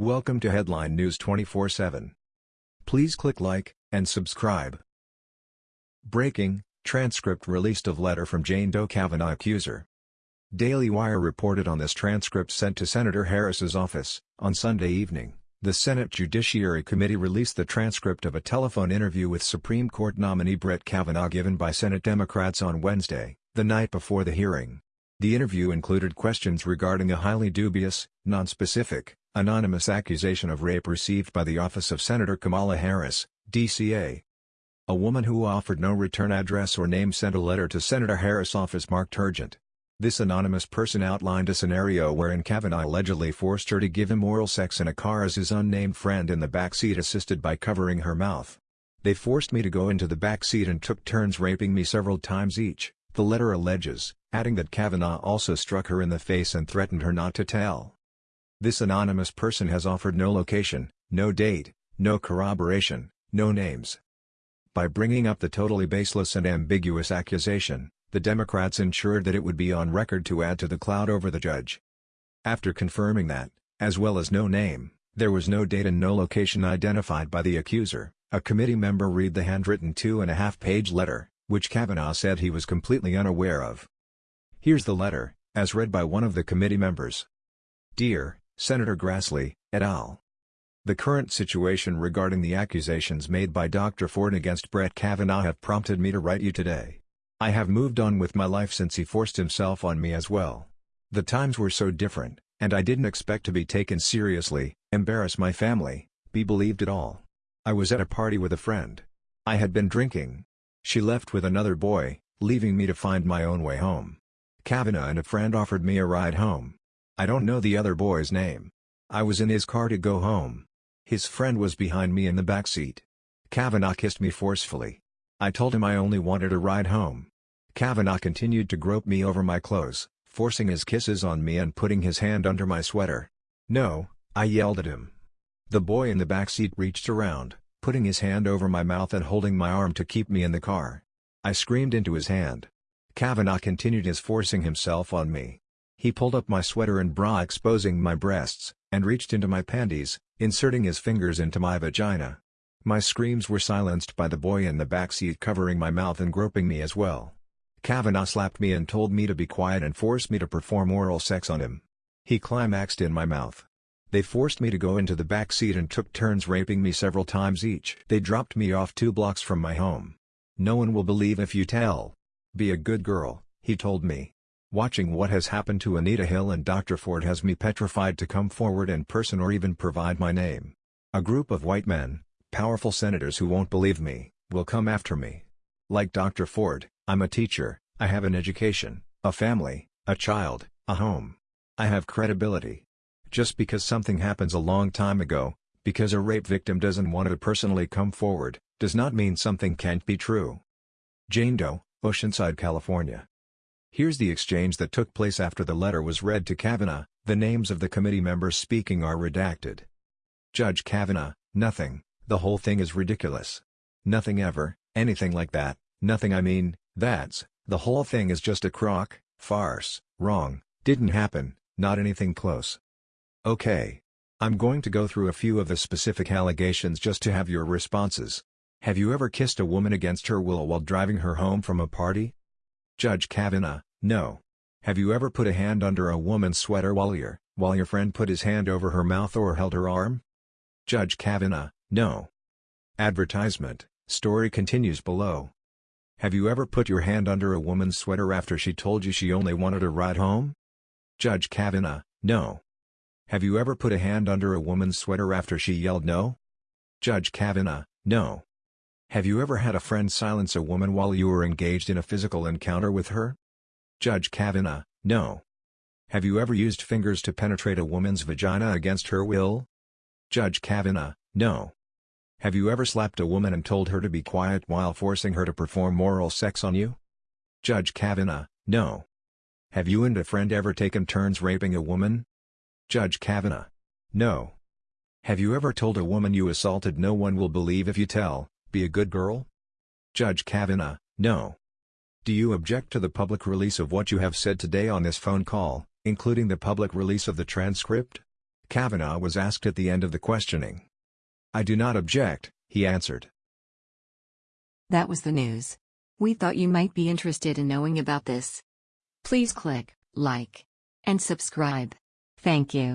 Welcome to Headline News 24/7. Please click like and subscribe. Breaking: Transcript released of letter from Jane Doe Kavanaugh accuser. Daily Wire reported on this transcript sent to Senator Harris's office on Sunday evening. The Senate Judiciary Committee released the transcript of a telephone interview with Supreme Court nominee Brett Kavanaugh given by Senate Democrats on Wednesday, the night before the hearing. The interview included questions regarding a highly dubious, nonspecific, anonymous accusation of rape received by the office of Senator Kamala Harris, DCA. A woman who offered no return address or name sent a letter to Senator Harris' office marked urgent. This anonymous person outlined a scenario wherein Kavanaugh allegedly forced her to give him oral sex in a car as his unnamed friend in the back seat assisted by covering her mouth. They forced me to go into the back seat and took turns raping me several times each, the letter alleges, adding that Kavanaugh also struck her in the face and threatened her not to tell. This anonymous person has offered no location, no date, no corroboration, no names. By bringing up the totally baseless and ambiguous accusation, the Democrats ensured that it would be on record to add to the cloud over the judge. After confirming that, as well as no name, there was no date and no location identified by the accuser, a committee member read the handwritten two-and-a-half-page letter, which Kavanaugh said he was completely unaware of. Here's the letter, as read by one of the committee members. Dear, Senator Grassley, et al. The current situation regarding the accusations made by Dr. Ford against Brett Kavanaugh have prompted me to write you today. I have moved on with my life since he forced himself on me as well. The times were so different, and I didn't expect to be taken seriously, embarrass my family, be believed at all. I was at a party with a friend. I had been drinking. She left with another boy, leaving me to find my own way home. Kavanaugh and a friend offered me a ride home. I don't know the other boy's name. I was in his car to go home. His friend was behind me in the back seat. Kavanaugh kissed me forcefully. I told him I only wanted a ride home. Kavanaugh continued to grope me over my clothes, forcing his kisses on me and putting his hand under my sweater. No, I yelled at him. The boy in the back seat reached around, putting his hand over my mouth and holding my arm to keep me in the car. I screamed into his hand. Kavanaugh continued his forcing himself on me. He pulled up my sweater and bra exposing my breasts, and reached into my panties, inserting his fingers into my vagina. My screams were silenced by the boy in the back seat covering my mouth and groping me as well. Kavanaugh slapped me and told me to be quiet and forced me to perform oral sex on him. He climaxed in my mouth. They forced me to go into the back seat and took turns raping me several times each. They dropped me off two blocks from my home. No one will believe if you tell. Be a good girl, he told me. Watching what has happened to Anita Hill and Dr. Ford has me petrified to come forward in person or even provide my name. A group of white men, powerful senators who won't believe me, will come after me. Like Dr. Ford, I'm a teacher, I have an education, a family, a child, a home. I have credibility. Just because something happens a long time ago, because a rape victim doesn't want to personally come forward, does not mean something can't be true. Jane Doe, Oceanside, California. Here's the exchange that took place after the letter was read to Kavanaugh, the names of the committee members speaking are redacted. Judge Kavanaugh, nothing, the whole thing is ridiculous. Nothing ever, anything like that, nothing I mean, that's, the whole thing is just a crock, farce, wrong, didn't happen, not anything close. Okay. I'm going to go through a few of the specific allegations just to have your responses. Have you ever kissed a woman against her will while driving her home from a party? Judge Kavanaugh, no. Have you ever put a hand under a woman's sweater while your, while your friend put his hand over her mouth or held her arm? Judge Kavanaugh, no. Advertisement, story continues below. Have you ever put your hand under a woman's sweater after she told you she only wanted a ride home? Judge Kavanaugh, no. Have you ever put a hand under a woman's sweater after she yelled no? Judge Kavanaugh, no. Have you ever had a friend silence a woman while you were engaged in a physical encounter with her? Judge Kavanaugh, no. Have you ever used fingers to penetrate a woman's vagina against her will? Judge Kavanaugh, no. Have you ever slapped a woman and told her to be quiet while forcing her to perform oral sex on you? Judge Kavanaugh, no. Have you and a friend ever taken turns raping a woman? Judge Kavanaugh, no. Have you ever told a woman you assaulted no one will believe if you tell, be a good girl? Judge Kavanaugh, no. Do you object to the public release of what you have said today on this phone call, including the public release of the transcript? Kavanaugh was asked at the end of the questioning. I do not object, he answered. That was the news. We thought you might be interested in knowing about this. Please click like and subscribe. Thank you.